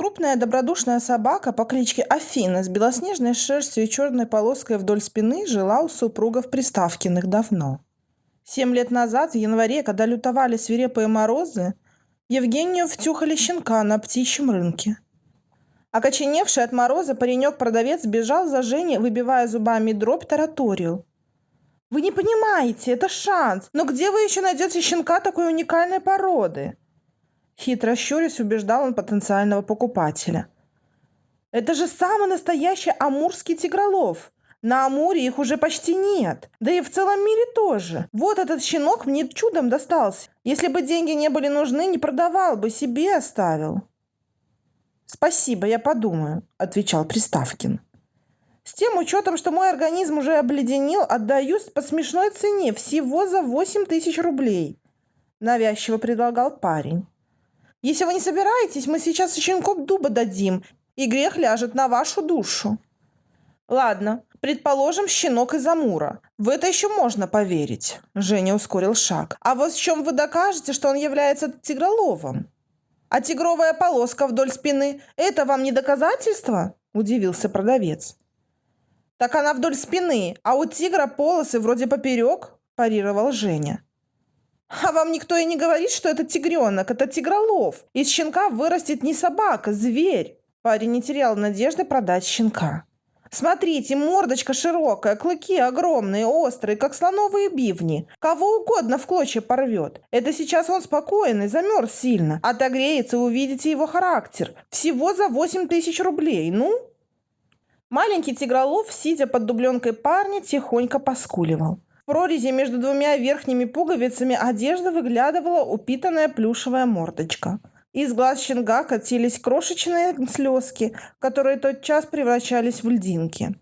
Крупная добродушная собака по кличке Афина с белоснежной шерстью и черной полоской вдоль спины жила у супругов Приставкиных давно. Семь лет назад, в январе, когда лютовали свирепые морозы, Евгению втюхали щенка на птичьем рынке. Окоченевший от мороза паренек-продавец бежал за Женей, выбивая зубами дробь, тараторию. «Вы не понимаете, это шанс, но где вы еще найдете щенка такой уникальной породы?» Хитро щурясь, убеждал он потенциального покупателя. «Это же самый настоящий амурский тигролов. На Амуре их уже почти нет. Да и в целом мире тоже. Вот этот щенок мне чудом достался. Если бы деньги не были нужны, не продавал бы, себе оставил». «Спасибо, я подумаю», — отвечал Приставкин. «С тем учетом, что мой организм уже обледенел, отдаю по смешной цене, всего за восемь тысяч рублей», — навязчиво предлагал парень. «Если вы не собираетесь, мы сейчас щенков дуба дадим, и грех ляжет на вашу душу». «Ладно, предположим, щенок из Амура. В это еще можно поверить», — Женя ускорил шаг. «А вот в чем вы докажете, что он является тигроловом?» А тигровая полоска вдоль спины – это вам не доказательство? Удивился продавец. Так она вдоль спины, а у тигра полосы вроде поперек, парировал Женя. А вам никто и не говорит, что это тигренок, это тигролов. Из щенка вырастет не собака, зверь. Парень не терял надежды продать щенка. Смотрите, мордочка широкая, клыки огромные, острые, как слоновые бивни. Кого угодно в клочья порвет. Это сейчас он спокойный, замерз сильно. Отогреется, увидите его характер. Всего за 8 тысяч рублей. Ну? Маленький тигролов, сидя под дубленкой парня, тихонько поскуливал. Прорези между двумя верхними пуговицами одежды выглядывала упитанная плюшевая мордочка. Из глаз щенка катились крошечные слезки, которые тотчас превращались в льдинки.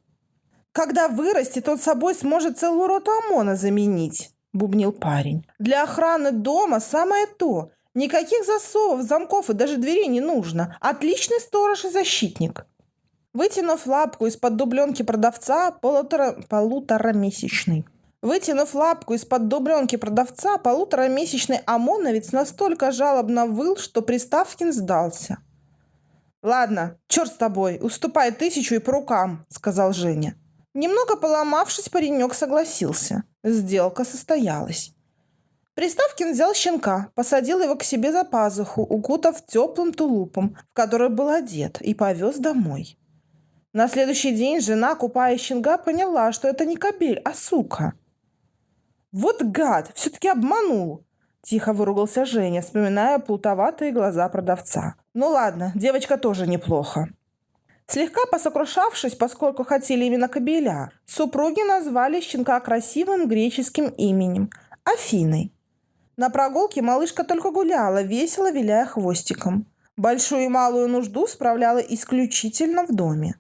«Когда вырастет, он собой сможет целую роту ОМОНа заменить», – бубнил парень. «Для охраны дома самое то. Никаких засовов, замков и даже дверей не нужно. Отличный сторож и защитник». Вытянув лапку из-под дубленки продавца, полутора, полуторамесячный, Вытянув лапку из-под дубленки продавца, полуторамесячный ОМОНовец настолько жалобно выл, что Приставкин сдался. «Ладно, черт с тобой, уступай тысячу и по рукам», — сказал Женя. Немного поломавшись, паренек согласился. Сделка состоялась. Приставкин взял щенка, посадил его к себе за пазуху, укутав теплым тулупом, в который был одет, и повез домой. На следующий день жена, купая щенка, поняла, что это не кобель, а сука — вот гад, все-таки обманул. Тихо выругался Женя, вспоминая плутоватые глаза продавца. Ну ладно, девочка тоже неплохо. Слегка посокрушавшись, поскольку хотели именно кобеля, супруги назвали щенка красивым греческим именем – Афиной. На прогулке малышка только гуляла, весело виляя хвостиком. Большую и малую нужду справляла исключительно в доме.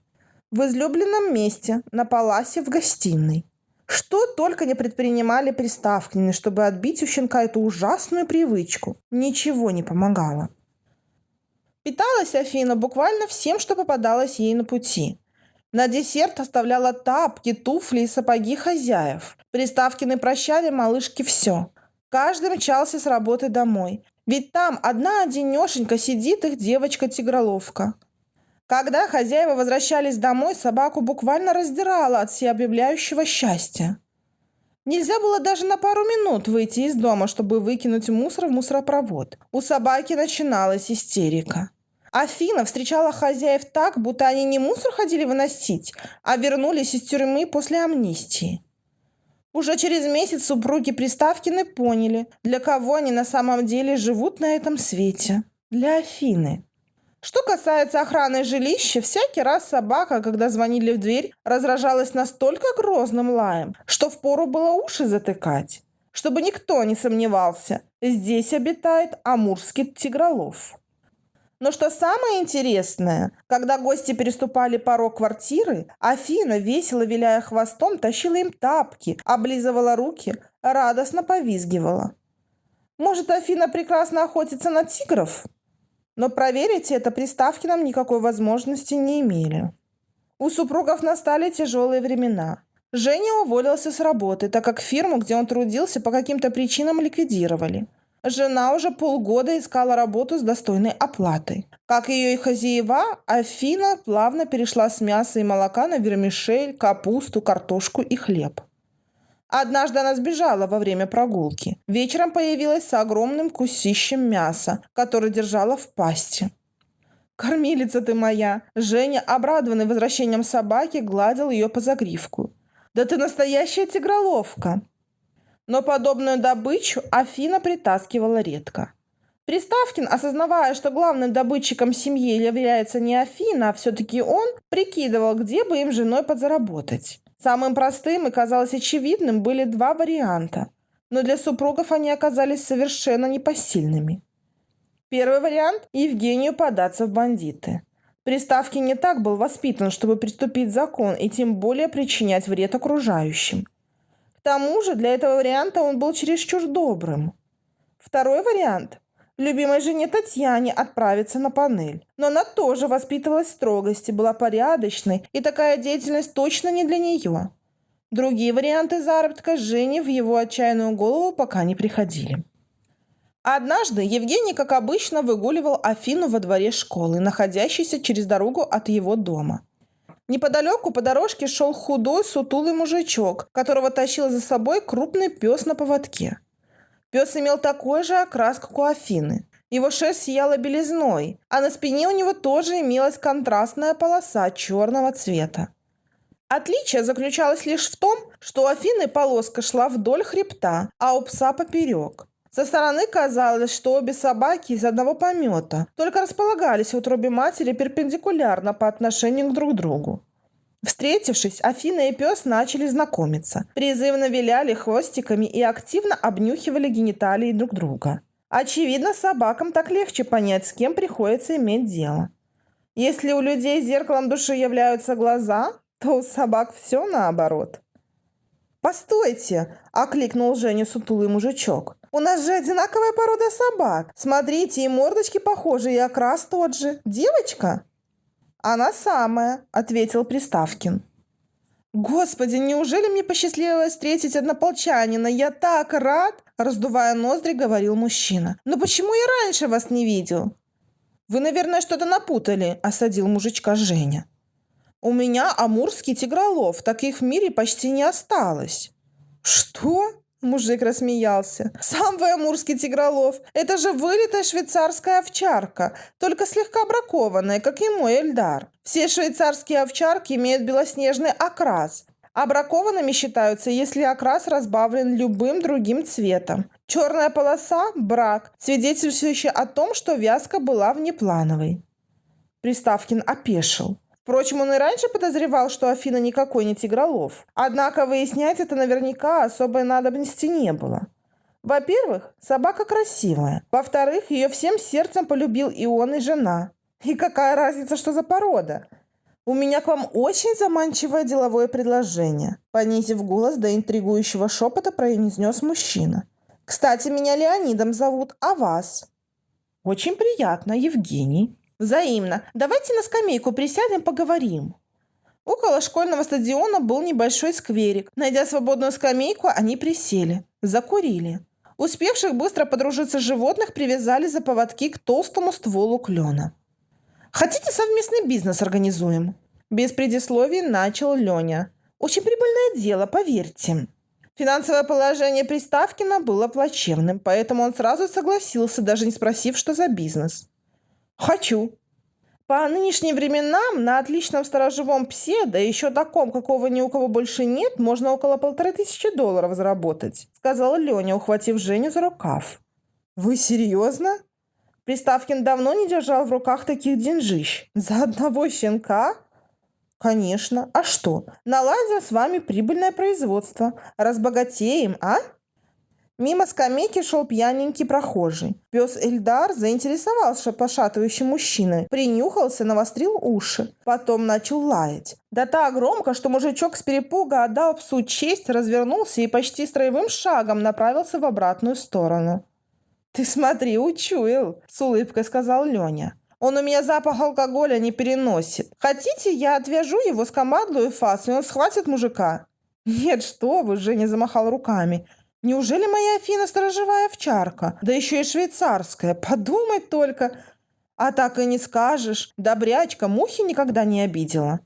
В излюбленном месте, на паласе в гостиной. Что только не предпринимали приставкины, чтобы отбить у щенка эту ужасную привычку. Ничего не помогало. Питалась Афина буквально всем, что попадалось ей на пути. На десерт оставляла тапки, туфли и сапоги хозяев. Приставкины прощали малышке все. Каждый мчался с работы домой. Ведь там одна одинешенька сидит их девочка-тигроловка. Когда хозяева возвращались домой, собаку буквально раздирала от всеобъявляющего счастья. Нельзя было даже на пару минут выйти из дома, чтобы выкинуть мусор в мусоропровод. У собаки начиналась истерика. Афина встречала хозяев так, будто они не мусор ходили выносить, а вернулись из тюрьмы после амнистии. Уже через месяц супруги Приставкины поняли, для кого они на самом деле живут на этом свете. Для Афины. Что касается охраны жилища, всякий раз собака, когда звонили в дверь, разражалась настолько грозным лаем, что впору было уши затыкать. Чтобы никто не сомневался, здесь обитает амурский тигролов. Но что самое интересное, когда гости переступали порог квартиры, Афина, весело виляя хвостом, тащила им тапки, облизывала руки, радостно повизгивала. Может, Афина прекрасно охотится на тигров? Но проверить это приставки нам никакой возможности не имели. У супругов настали тяжелые времена. Женя уволился с работы, так как фирму, где он трудился, по каким-то причинам ликвидировали. жена уже полгода искала работу с достойной оплатой. Как ее и хозяева, Афина плавно перешла с мяса и молока на вермишель, капусту, картошку и хлеб. Однажды она сбежала во время прогулки. Вечером появилась с огромным кусищем мяса, которое держала в пасти. «Кормилица ты моя!» Женя, обрадованный возвращением собаки, гладил ее по загривку. «Да ты настоящая тигроловка!» Но подобную добычу Афина притаскивала редко. Приставкин, осознавая, что главным добытчиком семьи является не Афина, а все-таки он, прикидывал, где бы им женой подзаработать. Самым простым и казалось очевидным были два варианта, но для супругов они оказались совершенно непосильными. Первый вариант – Евгению податься в бандиты. Приставки не так был воспитан, чтобы приступить закон и тем более причинять вред окружающим. К тому же для этого варианта он был чересчур добрым. Второй вариант любимой жене Татьяне отправиться на панель. Но она тоже воспитывалась строгости, была порядочной, и такая деятельность точно не для нее. Другие варианты заработка Жене в его отчаянную голову пока не приходили. Однажды Евгений, как обычно, выгуливал Афину во дворе школы, находящейся через дорогу от его дома. Неподалеку по дорожке шел худой, сутулый мужичок, которого тащил за собой крупный пес на поводке. Пес имел такой же окрас, как у Афины. Его шерсть сияла белизной, а на спине у него тоже имелась контрастная полоса черного цвета. Отличие заключалось лишь в том, что у Афины полоска шла вдоль хребта, а у пса поперек. Со стороны казалось, что обе собаки из одного помета, только располагались в утробе матери перпендикулярно по отношению к друг другу. Встретившись, Афина и пес начали знакомиться. Призывно виляли хвостиками и активно обнюхивали гениталии друг друга. Очевидно, собакам так легче понять, с кем приходится иметь дело. Если у людей зеркалом души являются глаза, то у собак все наоборот. «Постойте!» – окликнул Женю сутулый мужичок. «У нас же одинаковая порода собак. Смотрите, и мордочки похожи, и окрас тот же. Девочка?» «Она самая», — ответил Приставкин. «Господи, неужели мне посчастливилось встретить однополчанина? Я так рад!» Раздувая ноздри, говорил мужчина. «Но почему я раньше вас не видел?» «Вы, наверное, что-то напутали», — осадил мужичка Женя. «У меня амурский тигролов, таких в мире почти не осталось». «Что?» Мужик рассмеялся. «Сам вы амурский тигролов. Это же вылитая швейцарская овчарка, только слегка бракованная, как и мой Эльдар. Все швейцарские овчарки имеют белоснежный окрас, а бракованными считаются, если окрас разбавлен любым другим цветом. Черная полоса – брак, свидетельствующий о том, что вязка была внеплановой». Приставкин опешил. Впрочем, он и раньше подозревал, что Афина никакой не тигролов. Однако выяснять это наверняка особой надобности не было. Во-первых, собака красивая. Во-вторых, ее всем сердцем полюбил и он, и жена. И какая разница, что за порода? У меня к вам очень заманчивое деловое предложение. Понизив голос до интригующего шепота, произнес мужчина. Кстати, меня Леонидом зовут, а вас? Очень приятно, Евгений. Взаимно. Давайте на скамейку присядем, поговорим. Около школьного стадиона был небольшой скверик. Найдя свободную скамейку, они присели. Закурили. Успевших быстро подружиться животных привязали за поводки к толстому стволу клена. «Хотите совместный бизнес организуем?» Без предисловий начал Леня. «Очень прибыльное дело, поверьте». Финансовое положение Приставкина было плачевным, поэтому он сразу согласился, даже не спросив, что за бизнес. Хочу. По нынешним временам на отличном сторожевом псе, да еще таком, какого ни у кого больше нет, можно около полторы тысячи долларов заработать, сказала Леня, ухватив Женю за рукав. Вы серьезно? Приставкин давно не держал в руках таких деньжищ. За одного щенка? Конечно. А что? Наладим с вами прибыльное производство. Разбогатеем, а? Мимо скамейки шел пьяненький прохожий. Пес Эльдар заинтересовался пошатывающим мужчиной, принюхался, навострил уши. Потом начал лаять. Да так громко, что мужичок с перепуга отдал псу честь, развернулся и почти строевым шагом направился в обратную сторону. «Ты смотри, учуял!» – с улыбкой сказал Леня. Он у меня запах алкоголя не переносит. Хотите, я отвяжу его, с скомандлую фас, и он схватит мужика?» «Нет, что вы!» – Женя замахал руками. Неужели моя Афина сторожевая овчарка? Да еще и швейцарская. Подумать только. А так и не скажешь. Добрячка мухи никогда не обидела.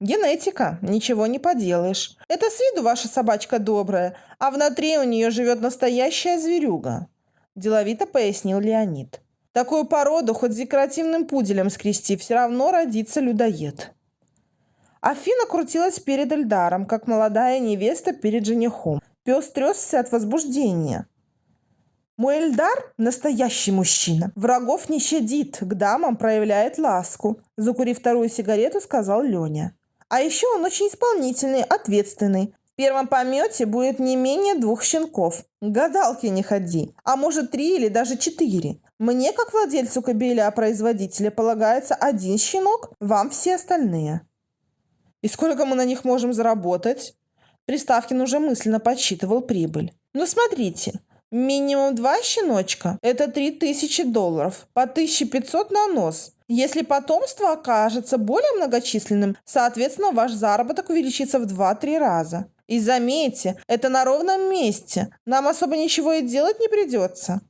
Генетика, ничего не поделаешь. Это с виду ваша собачка добрая, а внутри у нее живет настоящая зверюга. Деловито пояснил Леонид. Такую породу хоть декоративным пуделем скрести, все равно родится людоед. Афина крутилась перед Эльдаром, как молодая невеста перед женихом. Пес тресся от возбуждения. Мой Эльдар – настоящий мужчина. Врагов не щадит, к дамам проявляет ласку. Закурив вторую сигарету, сказал Леня. А еще он очень исполнительный, ответственный. В первом помете будет не менее двух щенков. Гадалки не ходи. А может три или даже четыре. Мне, как владельцу кобеля-производителя, полагается один щенок, вам все остальные. И сколько мы на них можем заработать? Приставкин уже мысленно подсчитывал прибыль. Ну, смотрите, минимум два щеночка – это 3000 долларов, по 1500 на нос – если потомство окажется более многочисленным, соответственно, ваш заработок увеличится в 2-3 раза. И заметьте, это на ровном месте. Нам особо ничего и делать не придется.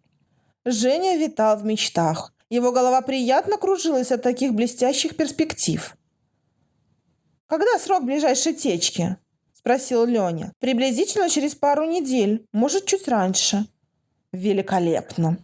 Женя витал в мечтах. Его голова приятно кружилась от таких блестящих перспектив. «Когда срок ближайшей течки?» – спросил Леня. «Приблизительно через пару недель, может, чуть раньше». «Великолепно!»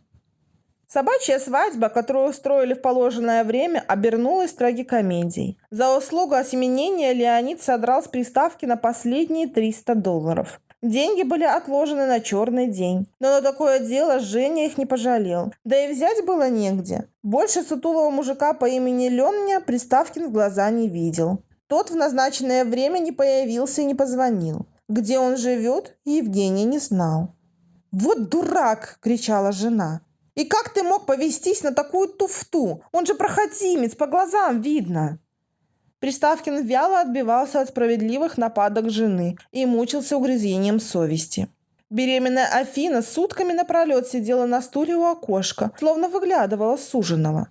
Собачья свадьба, которую устроили в положенное время, обернулась трагикомедией. За услугу осеменения Леонид содрал с приставки на последние 300 долларов. Деньги были отложены на черный день. Но на такое дело Женя их не пожалел. Да и взять было негде. Больше сутулого мужика по имени Лення Приставкин в глаза не видел. Тот в назначенное время не появился и не позвонил. Где он живет, Евгений не знал. «Вот дурак!» – кричала жена. И как ты мог повестись на такую туфту? Он же проходимец, по глазам видно. Приставкин вяло отбивался от справедливых нападок жены и мучился угрызением совести. Беременная Афина сутками напролет сидела на стуле у окошка, словно выглядывала суженого.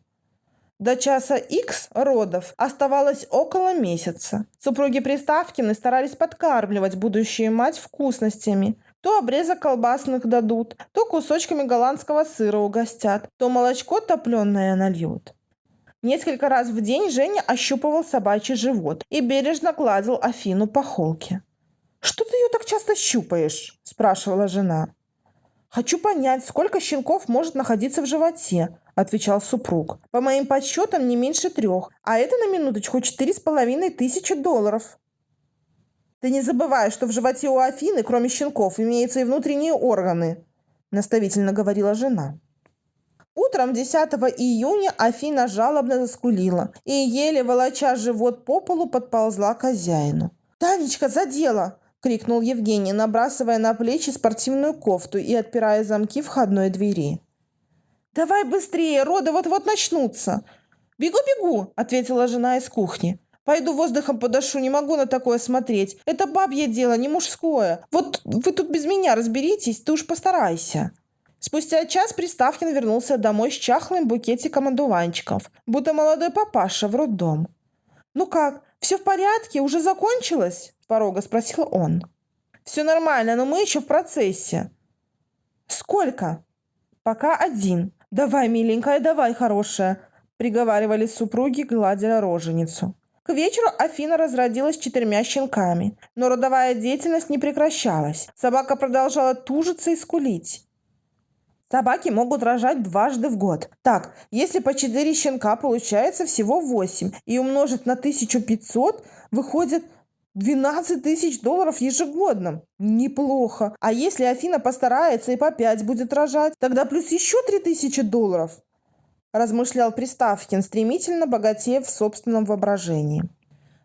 До часа X родов оставалось около месяца. Супруги Приставкины старались подкармливать будущую мать вкусностями, то обрезок колбасных дадут, то кусочками голландского сыра угостят, то молочко топленое нальют. Несколько раз в день Женя ощупывал собачий живот и бережно гладил Афину по холке. «Что ты ее так часто щупаешь?» – спрашивала жена. «Хочу понять, сколько щенков может находиться в животе», – отвечал супруг. «По моим подсчетам не меньше трех, а это на минуточку четыре с половиной тысячи долларов». Ты не забывай, что в животе у Афины, кроме щенков, имеются и внутренние органы, наставительно говорила жена. Утром 10 июня Афина жалобно заскулила и, еле волоча живот по полу, подползла к хозяину. «Танечка, за дело!» – крикнул Евгений, набрасывая на плечи спортивную кофту и отпирая замки входной двери. «Давай быстрее, роды вот-вот начнутся!» «Бегу-бегу!» – ответила жена из кухни. Пойду воздухом подышу, не могу на такое смотреть. Это бабье дело, не мужское. Вот вы тут без меня разберитесь, ты уж постарайся». Спустя час Приставкин вернулся домой с чахлым букетиком одуванчиков, будто молодой папаша в роддом. «Ну как, все в порядке? Уже закончилось?» – порога спросил он. «Все нормально, но мы еще в процессе». «Сколько?» «Пока один. Давай, миленькая, давай, хорошая», – приговаривали супруги, гладя роженицу. К вечеру Афина разродилась четырьмя щенками, но родовая деятельность не прекращалась. Собака продолжала тужиться и скулить. Собаки могут рожать дважды в год. Так, если по 4 щенка получается всего 8 и умножить на 1500, выходит 12 тысяч долларов ежегодно. Неплохо. А если Афина постарается и по 5 будет рожать, тогда плюс еще 3000 долларов размышлял Приставкин, стремительно богатея в собственном воображении.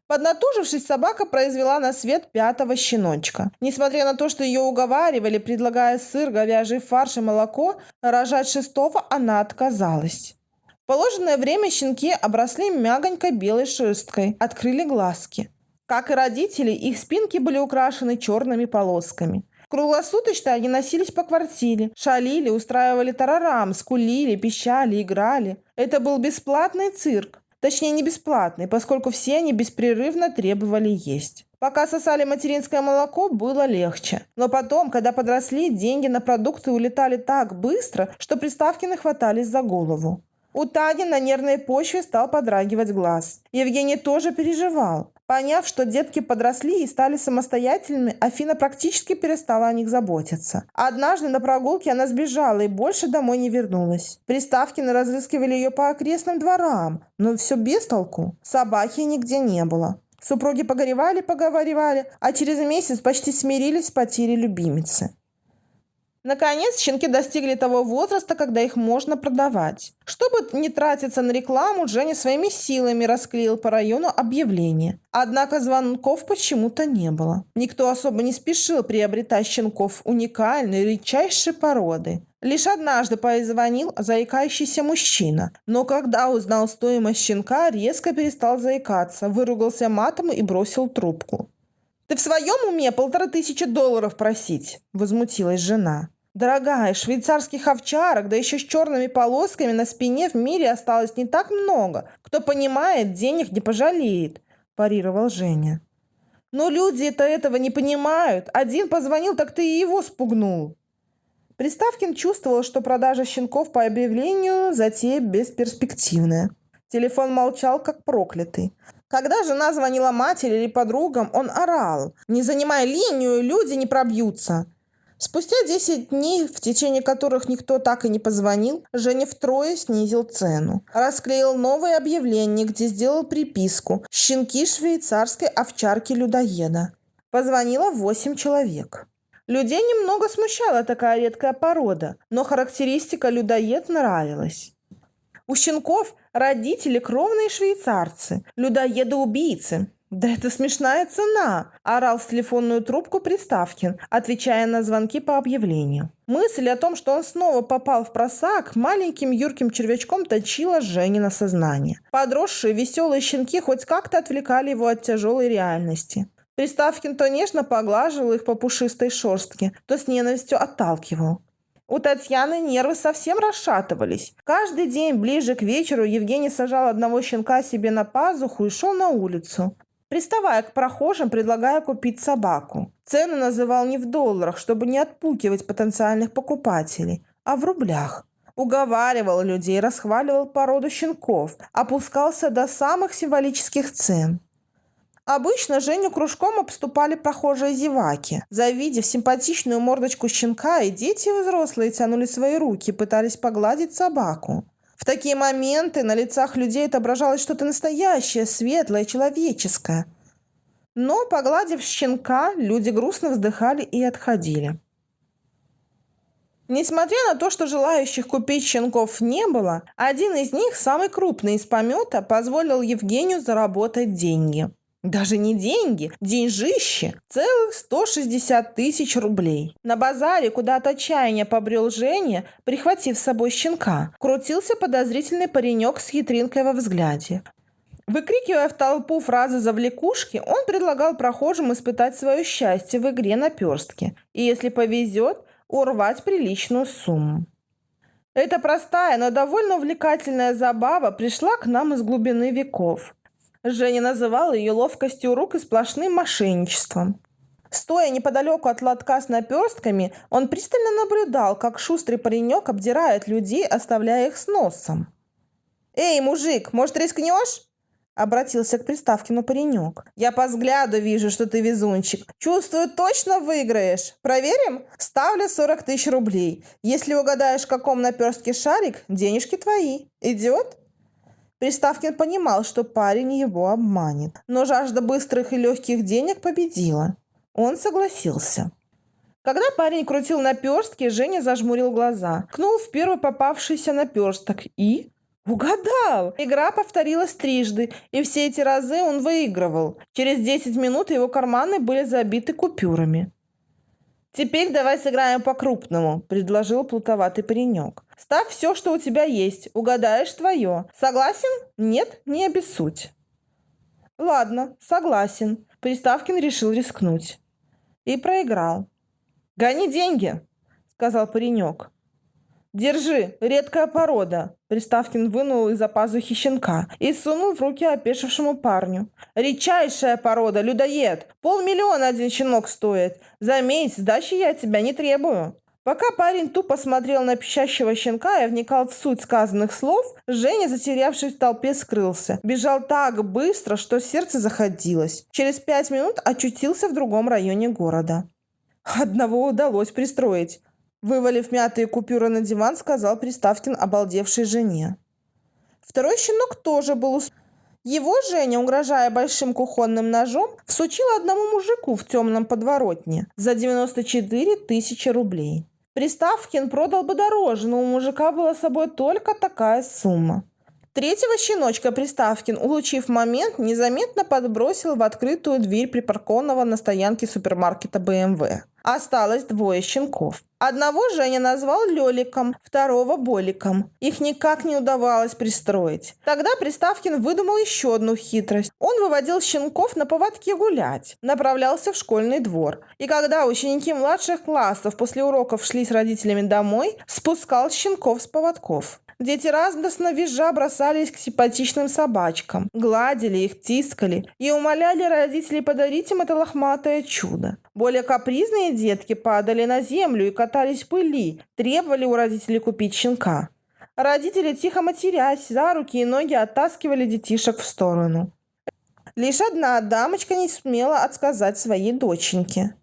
Поднатужившись, собака произвела на свет пятого щеночка. Несмотря на то, что ее уговаривали, предлагая сыр, говяжий фарш и молоко, рожать шестого она отказалась. В положенное время щенки обросли мягонькой белой шерсткой, открыли глазки. Как и родители, их спинки были украшены черными полосками. Круглосуточно они носились по квартире, шалили, устраивали тарарам, скулили, пищали, играли. Это был бесплатный цирк. Точнее, не бесплатный, поскольку все они беспрерывно требовали есть. Пока сосали материнское молоко, было легче. Но потом, когда подросли, деньги на продукты улетали так быстро, что Приставкины хватались за голову. У Тани на нервной почве стал подрагивать глаз. Евгений тоже переживал. Поняв, что детки подросли и стали самостоятельными, Афина практически перестала о них заботиться. Однажды на прогулке она сбежала и больше домой не вернулась. Приставкины разыскивали ее по окрестным дворам, но все без толку. Собаки нигде не было. Супруги погоревали-поговаривали, а через месяц почти смирились с потерей любимицы. Наконец, щенки достигли того возраста, когда их можно продавать. Чтобы не тратиться на рекламу, Женя своими силами расклеил по району объявление. Однако звонков почему-то не было. Никто особо не спешил приобретать щенков уникальной, редчайшей породы. Лишь однажды позвонил заикающийся мужчина, но когда узнал стоимость щенка, резко перестал заикаться, выругался матом и бросил трубку. «Ты в своем уме полтора тысячи долларов просить?» – возмутилась жена. «Дорогая, швейцарских овчарок, да еще с черными полосками на спине в мире осталось не так много. Кто понимает, денег не пожалеет», – парировал Женя. «Но люди-то этого не понимают. Один позвонил, так ты и его спугнул». Приставкин чувствовал, что продажа щенков по объявлению затея бесперспективная. Телефон молчал, как проклятый. Когда жена звонила матери или подругам, он орал. «Не занимай линию, люди не пробьются!» Спустя 10 дней, в течение которых никто так и не позвонил, Женя втрое снизил цену. Расклеил новое объявление, где сделал приписку «Щенки швейцарской овчарки-людоеда». Позвонило 8 человек. Людей немного смущала такая редкая порода, но характеристика людоед нравилась. У щенков родители кровные швейцарцы, людоеды-убийцы. «Да это смешная цена!» – орал в телефонную трубку Приставкин, отвечая на звонки по объявлению. Мысль о том, что он снова попал в просак, маленьким юрким червячком точила Жени на сознание. Подросшие веселые щенки хоть как-то отвлекали его от тяжелой реальности. Приставкин то нежно поглаживал их по пушистой шерстке, то с ненавистью отталкивал. У Татьяны нервы совсем расшатывались. Каждый день ближе к вечеру Евгений сажал одного щенка себе на пазуху и шел на улицу приставая к прохожим, предлагая купить собаку. Цены называл не в долларах, чтобы не отпукивать потенциальных покупателей, а в рублях. Уговаривал людей, расхваливал породу щенков, опускался до самых символических цен. Обычно Женю кружком обступали прохожие зеваки. Завидев симпатичную мордочку щенка, и дети и взрослые тянули свои руки, пытались погладить собаку. В такие моменты на лицах людей отображалось что-то настоящее, светлое, человеческое. Но, погладив щенка, люди грустно вздыхали и отходили. Несмотря на то, что желающих купить щенков не было, один из них, самый крупный из помета, позволил Евгению заработать деньги. Даже не деньги, деньжище. Целых 160 тысяч рублей. На базаре, куда от отчаяния побрел Женя, прихватив с собой щенка, крутился подозрительный паренек с хитринкой во взгляде. Выкрикивая в толпу фразы завлекушки, он предлагал прохожим испытать свое счастье в игре на перстке. И если повезет, урвать приличную сумму. Эта простая, но довольно увлекательная забава пришла к нам из глубины веков. Женя называла ее ловкостью рук и сплошным мошенничеством. Стоя неподалеку от лотка с наперстками, он пристально наблюдал, как шустрый паренек обдирает людей, оставляя их с носом. «Эй, мужик, может, рискнешь?» Обратился к Приставкину паренек. «Я по взгляду вижу, что ты везунчик. Чувствую, точно выиграешь. Проверим? Ставлю 40 тысяч рублей. Если угадаешь, в каком наперстке шарик, денежки твои. Идет?» Приставкин понимал, что парень его обманет, но жажда быстрых и легких денег победила. Он согласился. Когда парень крутил наперстки, Женя зажмурил глаза, кнул в первый попавшийся наперсток и... Угадал! Игра повторилась трижды, и все эти разы он выигрывал. Через 10 минут его карманы были забиты купюрами. «Теперь давай сыграем по-крупному», – предложил плутоватый паренек. «Ставь все, что у тебя есть. Угадаешь твое. Согласен? Нет? Не обессудь». «Ладно, согласен». Приставкин решил рискнуть. И проиграл. «Гони деньги», – сказал паренек. «Держи, редкая порода!» Приставкин вынул из-за пазухи щенка и сунул в руки опешившему парню. «Редчайшая порода, людоед! Полмиллиона один щенок стоит! Заметь, сдачи я от тебя не требую!» Пока парень тупо смотрел на пищащего щенка и вникал в суть сказанных слов, Женя, затерявшись в толпе, скрылся. Бежал так быстро, что сердце заходилось. Через пять минут очутился в другом районе города. Одного удалось пристроить. Вывалив мятые купюры на диван, сказал Приставкин обалдевшей жене. Второй щенок тоже был Его Женя, угрожая большим кухонным ножом, всучил одному мужику в темном подворотне за 94 тысячи рублей. Приставкин продал бы дороже, но у мужика была с собой только такая сумма. Третьего щеночка Приставкин, улучив момент, незаметно подбросил в открытую дверь припаркованного на стоянке супермаркета БМВ. Осталось двое щенков. Одного Женя назвал Лёликом, второго Боликом. Их никак не удавалось пристроить. Тогда Приставкин выдумал еще одну хитрость. Он выводил щенков на поводке гулять, направлялся в школьный двор. И когда ученики младших классов после уроков шли с родителями домой, спускал щенков с поводков. Дети радостно визжа бросались к симпатичным собачкам, гладили их, тискали и умоляли родителей подарить им это лохматое чудо. Более капризные детки падали на землю и катались в пыли, требовали у родителей купить щенка. Родители, тихо матерясь, за руки и ноги оттаскивали детишек в сторону. Лишь одна дамочка не смела отсказать своей доченьке.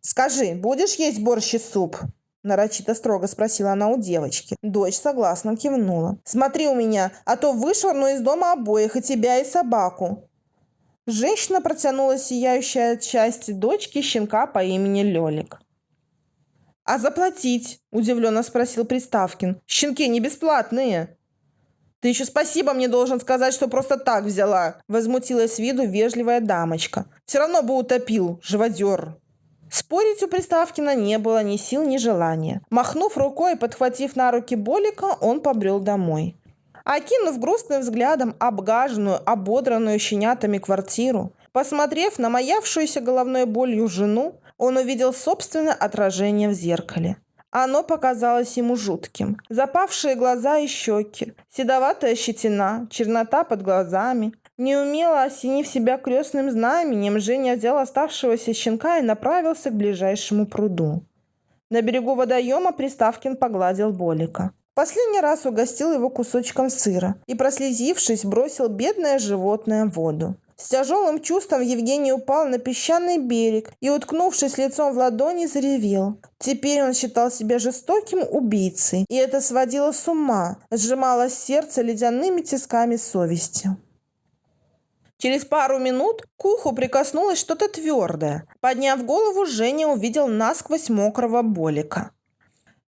«Скажи, будешь есть борщ и суп?» Нарочито строго спросила она у девочки. Дочь согласно кивнула. «Смотри у меня, а то вышвырну из дома обоих, и тебя, и собаку». Женщина протянула сияющая от счастья дочки щенка по имени Лёлик. «А заплатить?» – удивленно спросил Приставкин. «Щенки не бесплатные!» «Ты еще спасибо мне должен сказать, что просто так взяла!» – возмутилась виду вежливая дамочка. «Все равно бы утопил, живодер!» Спорить у Приставкина не было ни сил, ни желания. Махнув рукой и подхватив на руки Болика, он побрел домой. Окинув грустным взглядом обгаженную, ободранную щенятами квартиру, посмотрев на маявшуюся головной болью жену, он увидел собственное отражение в зеркале. Оно показалось ему жутким. Запавшие глаза и щеки, седоватая щетина, чернота под глазами, Неумело осенив себя крестным знаменем, Женя взял оставшегося щенка и направился к ближайшему пруду. На берегу водоема Приставкин погладил Болика. Последний раз угостил его кусочком сыра и, прослезившись, бросил бедное животное в воду. С тяжелым чувством Евгений упал на песчаный берег и, уткнувшись лицом в ладони, заревел. Теперь он считал себя жестоким убийцей, и это сводило с ума, сжимало сердце ледяными тисками совести. Через пару минут к уху прикоснулось что-то твердое. Подняв голову, Женя увидел насквозь мокрого болика.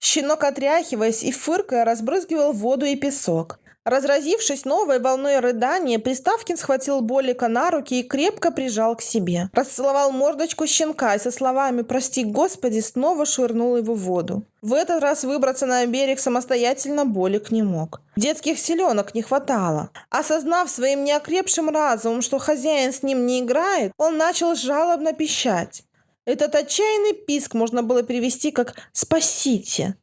Щенок, отряхиваясь и фыркая, разбрызгивал воду и песок. Разразившись новой волной рыдания, Приставкин схватил Болика на руки и крепко прижал к себе. Расцеловал мордочку щенка и со словами «Прости, Господи!» снова швырнул его в воду. В этот раз выбраться на берег самостоятельно Болик не мог. Детских селенок не хватало. Осознав своим неокрепшим разумом, что хозяин с ним не играет, он начал жалобно пищать. Этот отчаянный писк можно было перевести как «спасите».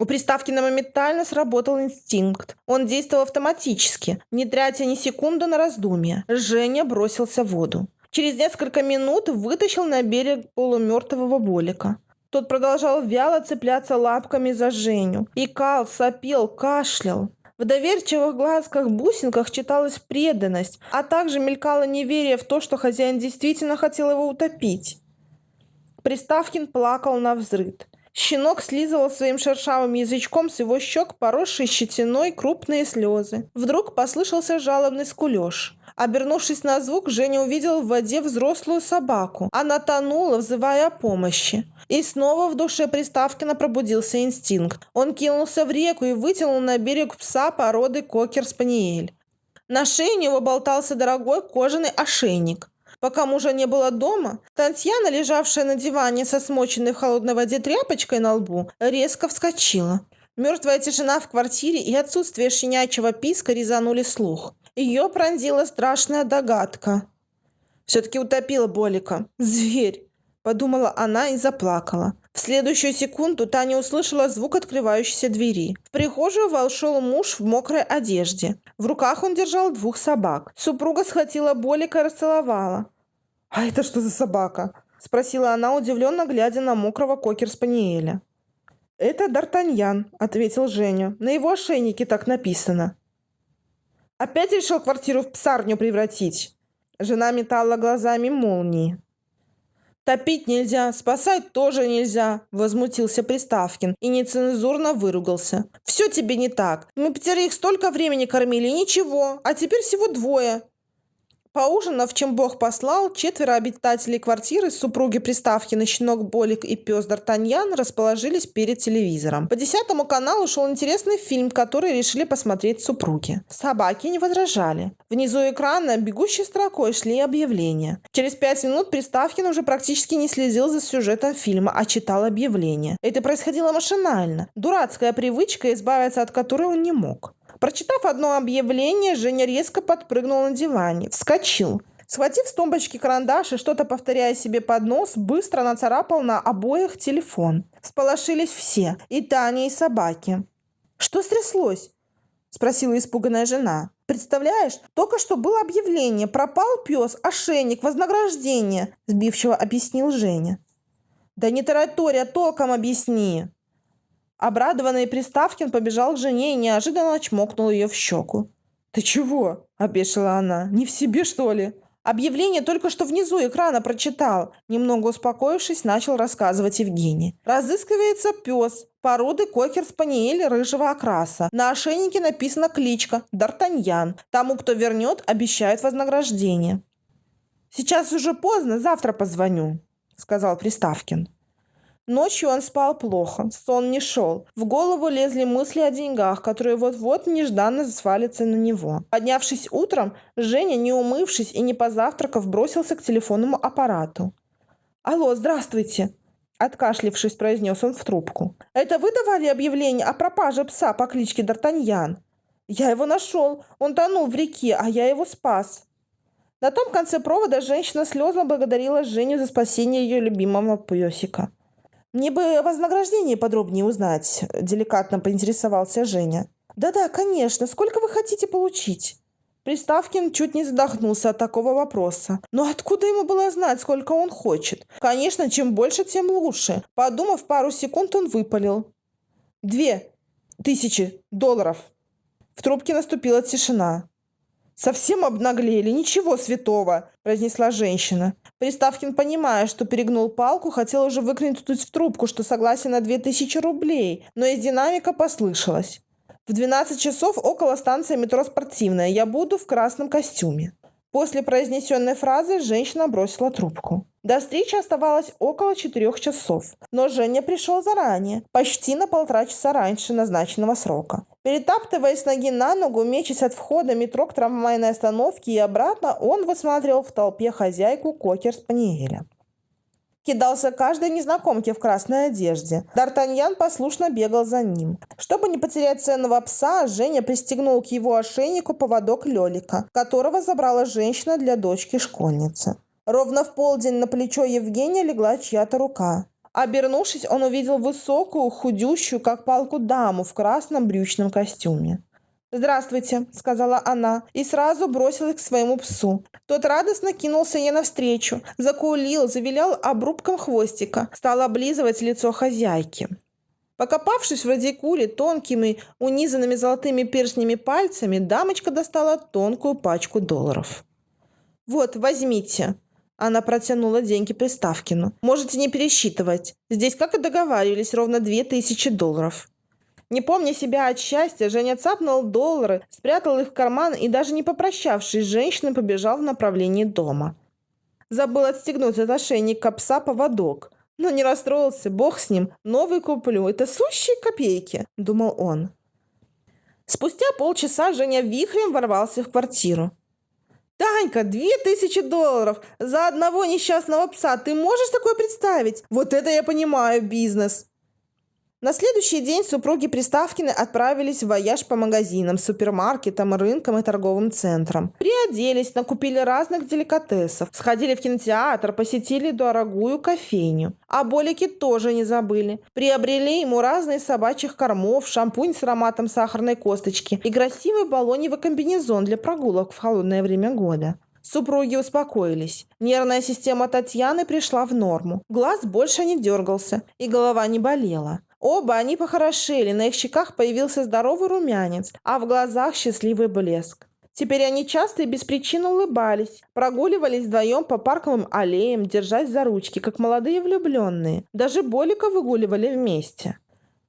У Приставкина моментально сработал инстинкт. Он действовал автоматически, не тратя ни секунды на раздумья. Женя бросился в воду. Через несколько минут вытащил на берег полумертвого Болика. Тот продолжал вяло цепляться лапками за Женю. Икал, сопел, кашлял. В доверчивых глазках-бусинках читалась преданность, а также мелькало неверие в то, что хозяин действительно хотел его утопить. Приставкин плакал на взрыд. Щенок слизывал своим шершавым язычком с его щек, поросшей щетиной, крупные слезы. Вдруг послышался жалобный скулеж. Обернувшись на звук, Женя увидел в воде взрослую собаку. Она тонула, взывая о помощи. И снова в душе Приставкина пробудился инстинкт. Он кинулся в реку и вытянул на берег пса породы кокер-спаниель. На шее у него болтался дорогой кожаный ошейник. Пока мужа не было дома, Татьяна, лежавшая на диване со смоченной в холодной воде тряпочкой на лбу, резко вскочила. Мертвая тишина в квартире и отсутствие щенячьего писка резанули слух. Ее пронзила страшная догадка. Все-таки утопила Болика. Зверь! Подумала она и заплакала. В следующую секунду Таня услышала звук открывающейся двери. В прихожую вошел муж в мокрой одежде. В руках он держал двух собак. Супруга схватила Болика и расцеловала. «А это что за собака?» – спросила она, удивленно глядя на мокрого кокер-спаниеля. «Это Д'Артаньян», – ответил Женя. «На его ошейнике так написано». «Опять решил квартиру в псарню превратить?» Жена метала глазами молнии. «Топить нельзя, спасать тоже нельзя», – возмутился Приставкин и нецензурно выругался. «Все тебе не так. Мы пятерых столько времени кормили, ничего, а теперь всего двое. Поужинав, чем Бог послал, четверо обитателей квартиры, супруги Приставкина, щенок Болик и пес Д'Артаньян расположились перед телевизором. По десятому каналу шел интересный фильм, который решили посмотреть супруги. Собаки не возражали. Внизу экрана бегущей строкой шли объявления. Через пять минут Приставкин уже практически не следил за сюжетом фильма, а читал объявления. Это происходило машинально. Дурацкая привычка, избавиться от которой он не мог. Прочитав одно объявление, Женя резко подпрыгнул на диване, вскочил. Схватив с тумбочки карандаш и что-то повторяя себе под нос, быстро нацарапал на обоих телефон. Сполошились все, и Таня, и собаки. «Что стряслось?» – спросила испуганная жена. «Представляешь, только что было объявление. Пропал пес, ошейник, вознаграждение», – сбивчиво объяснил Женя. «Да не таратория, толком объясни!» Обрадованный Приставкин побежал к жене и неожиданно чмокнул ее в щеку. «Ты чего?» – опешила она. «Не в себе, что ли?» Объявление только что внизу экрана прочитал. Немного успокоившись, начал рассказывать Евгений. Разыскивается пес породы кокер-спаниель рыжего окраса. На ошейнике написана кличка Д'Артаньян. Тому, кто вернет, обещают вознаграждение. «Сейчас уже поздно, завтра позвоню», – сказал Приставкин. Ночью он спал плохо, сон не шел. В голову лезли мысли о деньгах, которые вот-вот нежданно свалятся на него. Поднявшись утром, Женя, не умывшись и не позавтракав, бросился к телефонному аппарату. «Алло, здравствуйте!» Откашлившись, произнес он в трубку. «Это вы давали объявление о пропаже пса по кличке Д'Артаньян?» «Я его нашел. Он тонул в реке, а я его спас». На том конце провода женщина слезно благодарила Женю за спасение ее любимого песика. «Мне бы вознаграждение подробнее узнать», – деликатно поинтересовался Женя. «Да-да, конечно. Сколько вы хотите получить?» Приставкин чуть не задохнулся от такого вопроса. Но откуда ему было знать, сколько он хочет? Конечно, чем больше, тем лучше. Подумав пару секунд, он выпалил. «Две тысячи долларов». В трубке наступила тишина. «Совсем обнаглели, ничего святого», – произнесла женщина. Приставкин, понимая, что перегнул палку, хотел уже выкрикнуть в трубку, что согласен на 2000 рублей, но из динамика послышалось. «В 12 часов около станции метро «Спортивная» я буду в красном костюме». После произнесенной фразы женщина бросила трубку. До встречи оставалось около четырех часов, но Женя пришел заранее, почти на полтора часа раньше назначенного срока. Перетаптываясь ноги на ногу, мечась от входа метро к трамвайной остановке и обратно, он высматривал в толпе хозяйку кокер-спаниеля кидался каждой незнакомке в красной одежде. Д'Артаньян послушно бегал за ним. Чтобы не потерять ценного пса, Женя пристегнул к его ошейнику поводок Лелика, которого забрала женщина для дочки-школьницы. Ровно в полдень на плечо Евгения легла чья-то рука. Обернувшись, он увидел высокую, худющую, как палку даму в красном брючном костюме. «Здравствуйте», — сказала она, и сразу бросилась к своему псу. Тот радостно кинулся ей навстречу, закулил, завилял обрубком хвостика, стал облизывать лицо хозяйки. Покопавшись в радикуле тонкими, унизанными золотыми перстнями пальцами, дамочка достала тонкую пачку долларов. «Вот, возьмите», она протянула деньги Приставкину. «Можете не пересчитывать. Здесь, как и договаривались, ровно две тысячи долларов». Не помня себя от счастья, Женя цапнул доллары, спрятал их в карман и, даже не попрощавшись с женщиной, побежал в направлении дома. Забыл отстегнуть от ошейника пса поводок. Но не расстроился, бог с ним, новый куплю, это сущие копейки, думал он. Спустя полчаса Женя вихрем ворвался в квартиру. «Танька, две тысячи долларов за одного несчастного пса! Ты можешь такое представить? Вот это я понимаю бизнес!» На следующий день супруги Приставкины отправились в вояж по магазинам, супермаркетам, рынкам и торговым центрам. Приоделись, накупили разных деликатесов, сходили в кинотеатр, посетили дорогую кофейню. А болики тоже не забыли. Приобрели ему разные собачьих кормов, шампунь с ароматом сахарной косточки и красивый баллоневый комбинезон для прогулок в холодное время года. Супруги успокоились. Нервная система Татьяны пришла в норму. Глаз больше не дергался, и голова не болела. Оба они похорошели, на их щеках появился здоровый румянец, а в глазах счастливый блеск. Теперь они часто и без причины улыбались, прогуливались вдвоем по парковым аллеям, держась за ручки, как молодые влюбленные. Даже Болика выгуливали вместе.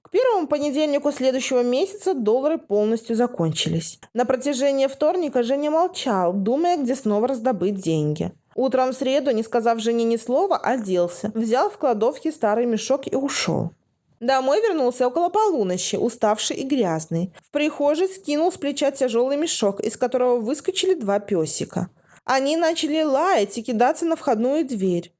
К первому понедельнику следующего месяца доллары полностью закончились. На протяжении вторника Женя молчал, думая, где снова раздобыть деньги. Утром в среду, не сказав Жене ни слова, оделся, взял в кладовке старый мешок и ушел. Домой вернулся около полуночи, уставший и грязный. В прихожей скинул с плеча тяжелый мешок, из которого выскочили два песика. Они начали лаять и кидаться на входную дверь.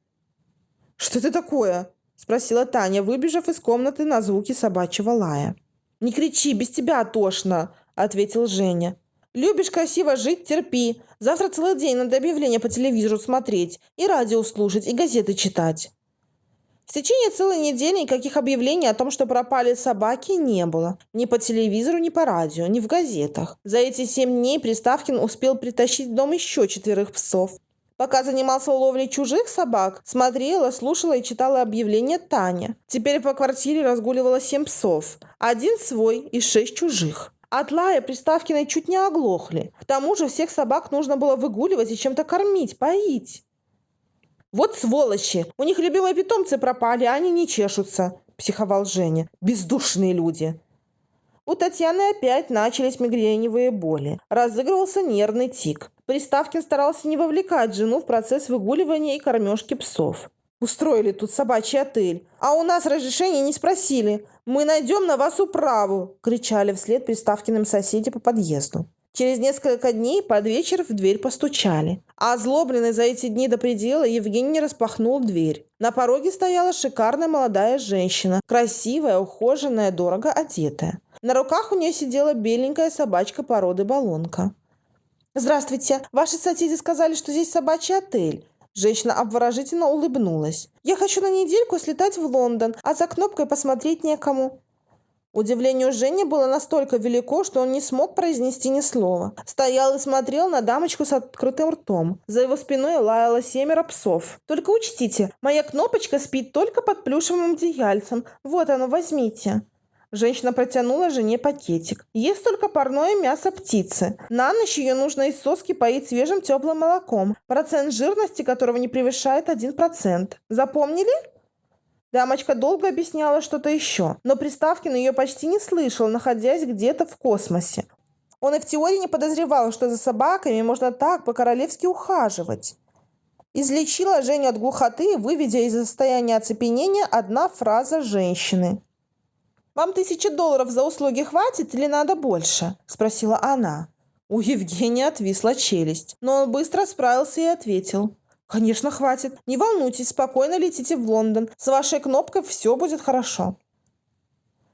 «Что это такое?» – спросила Таня, выбежав из комнаты на звуки собачьего лая. «Не кричи, без тебя тошно!» – ответил Женя. «Любишь красиво жить – терпи. Завтра целый день надо объявления по телевизору смотреть, и радио слушать, и газеты читать». В течение целой недели никаких объявлений о том, что пропали собаки, не было. Ни по телевизору, ни по радио, ни в газетах. За эти семь дней Приставкин успел притащить в дом еще четверых псов. Пока занимался ловлей чужих собак, смотрела, слушала и читала объявления Таня. Теперь по квартире разгуливало семь псов. Один свой и шесть чужих. От лая Приставкиной чуть не оглохли. К тому же всех собак нужно было выгуливать и чем-то кормить, поить. «Вот сволочи! У них любимые питомцы пропали, а они не чешутся!» – психовал Женя. «Бездушные люди!» У Татьяны опять начались мигреневые боли. Разыгрывался нервный тик. Приставкин старался не вовлекать жену в процесс выгуливания и кормежки псов. «Устроили тут собачий отель. А у нас разрешения не спросили. Мы найдем на вас управу!» – кричали вслед Приставкиным соседи по подъезду. Через несколько дней под вечер в дверь постучали. А озлобленный за эти дни до предела Евгений распахнул дверь. На пороге стояла шикарная молодая женщина, красивая, ухоженная, дорого одетая. На руках у нее сидела беленькая собачка породы балонка. «Здравствуйте. Ваши соседи сказали, что здесь собачий отель». Женщина обворожительно улыбнулась. «Я хочу на недельку слетать в Лондон, а за кнопкой посмотреть некому». Удивление Жени было настолько велико, что он не смог произнести ни слова. Стоял и смотрел на дамочку с открытым ртом. За его спиной лаяло семеро псов. «Только учтите, моя кнопочка спит только под плюшевым одеяльцем. Вот оно, возьмите». Женщина протянула жене пакетик. Есть только парное мясо птицы. На ночь ее нужно из соски поить свежим теплым молоком, процент жирности которого не превышает 1%. Запомнили? Дамочка долго объясняла что-то еще, но Приставкин ее почти не слышал, находясь где-то в космосе. Он и в теории не подозревал, что за собаками можно так по-королевски ухаживать. Излечила Женю от глухоты, выведя из состояния оцепенения одна фраза женщины. «Вам тысячи долларов за услуги хватит или надо больше?» – спросила она. У Евгения отвисла челюсть, но он быстро справился и ответил. «Конечно, хватит. Не волнуйтесь, спокойно летите в Лондон. С вашей кнопкой все будет хорошо».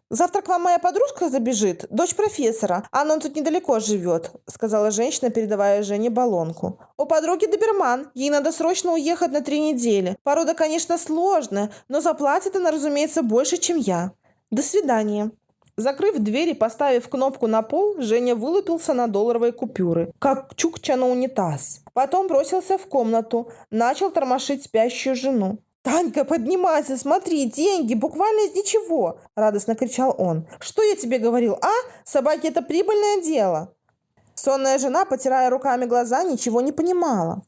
«Завтра к вам моя подружка забежит, дочь профессора. Она тут недалеко живет», — сказала женщина, передавая Жене баллонку. «У подруги доберман. Ей надо срочно уехать на три недели. Порода, конечно, сложная, но заплатит она, разумеется, больше, чем я. До свидания». Закрыв дверь и поставив кнопку на пол, Женя вылупился на долларовые купюры, как чукча на унитаз. Потом бросился в комнату, начал тормошить спящую жену. «Танька, поднимайся, смотри, деньги, буквально из ничего!» – радостно кричал он. «Что я тебе говорил, а? Собаки – это прибыльное дело!» Сонная жена, потирая руками глаза, ничего не понимала.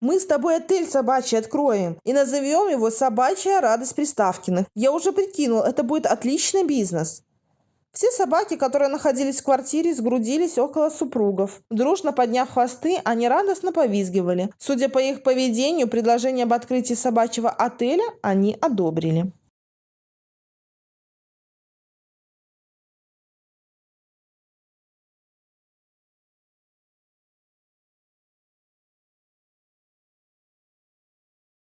«Мы с тобой отель собачий откроем и назовем его «Собачья радость Приставкиных». Я уже прикинул, это будет отличный бизнес. Все собаки, которые находились в квартире, сгрудились около супругов. Дружно подняв хвосты, они радостно повизгивали. Судя по их поведению, предложение об открытии собачьего отеля они одобрили.